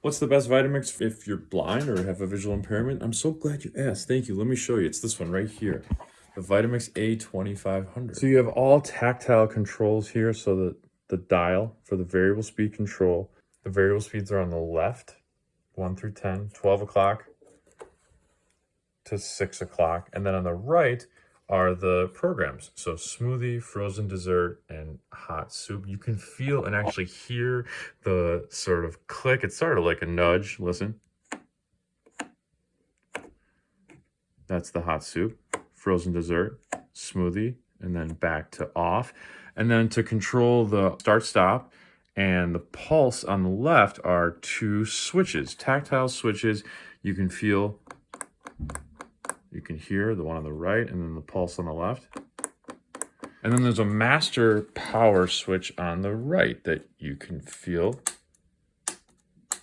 What's the best Vitamix if you're blind or have a visual impairment? I'm so glad you asked. Thank you. Let me show you. It's this one right here. The Vitamix A2500. So you have all tactile controls here. So the, the dial for the variable speed control. The variable speeds are on the left, 1 through 10, 12 o'clock to 6 o'clock. And then on the right, are the programs. So smoothie, frozen dessert, and hot soup. You can feel and actually hear the sort of click. It's sort of like a nudge. Listen. That's the hot soup, frozen dessert, smoothie, and then back to off. And then to control the start stop and the pulse on the left are two switches, tactile switches. You can feel can hear the one on the right and then the pulse on the left. And then there's a master power switch on the right that you can feel